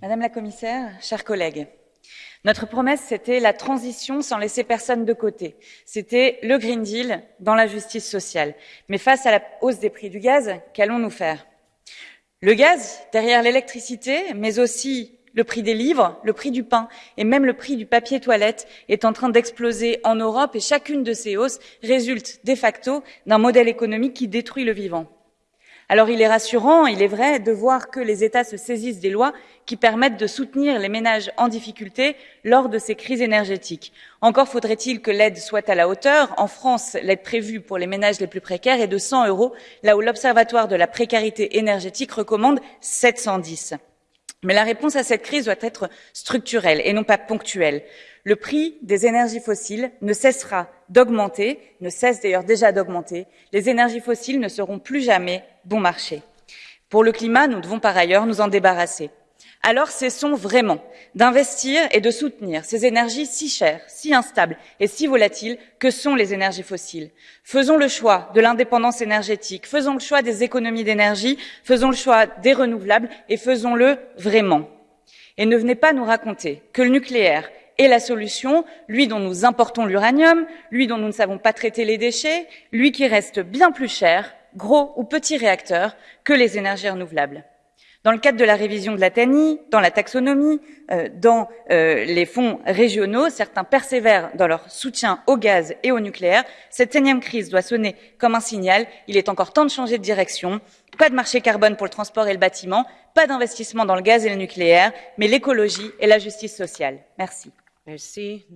Madame la commissaire, chers collègues, notre promesse, c'était la transition sans laisser personne de côté. C'était le Green Deal dans la justice sociale. Mais face à la hausse des prix du gaz, qu'allons-nous faire? Le gaz, derrière l'électricité, mais aussi le prix des livres, le prix du pain et même le prix du papier toilette est en train d'exploser en Europe et chacune de ces hausses résulte de facto d'un modèle économique qui détruit le vivant. Alors il est rassurant, il est vrai, de voir que les États se saisissent des lois qui permettent de soutenir les ménages en difficulté lors de ces crises énergétiques. Encore faudrait-il que l'aide soit à la hauteur. En France, l'aide prévue pour les ménages les plus précaires est de 100 euros, là où l'Observatoire de la précarité énergétique recommande 710. Mais la réponse à cette crise doit être structurelle et non pas ponctuelle. Le prix des énergies fossiles ne cessera d'augmenter, ne cesse d'ailleurs déjà d'augmenter. Les énergies fossiles ne seront plus jamais bon marché. Pour le climat, nous devons par ailleurs nous en débarrasser. Alors cessons vraiment d'investir et de soutenir ces énergies si chères, si instables et si volatiles que sont les énergies fossiles. Faisons le choix de l'indépendance énergétique, faisons le choix des économies d'énergie, faisons le choix des renouvelables et faisons-le vraiment. Et ne venez pas nous raconter que le nucléaire est la solution, lui dont nous importons l'uranium, lui dont nous ne savons pas traiter les déchets, lui qui reste bien plus cher, gros ou petits réacteurs, que les énergies renouvelables. Dans le cadre de la révision de la TANI, dans la taxonomie, euh, dans euh, les fonds régionaux, certains persévèrent dans leur soutien au gaz et au nucléaire. Cette énième crise doit sonner comme un signal. Il est encore temps de changer de direction. Pas de marché carbone pour le transport et le bâtiment, pas d'investissement dans le gaz et le nucléaire, mais l'écologie et la justice sociale. Merci. Merci.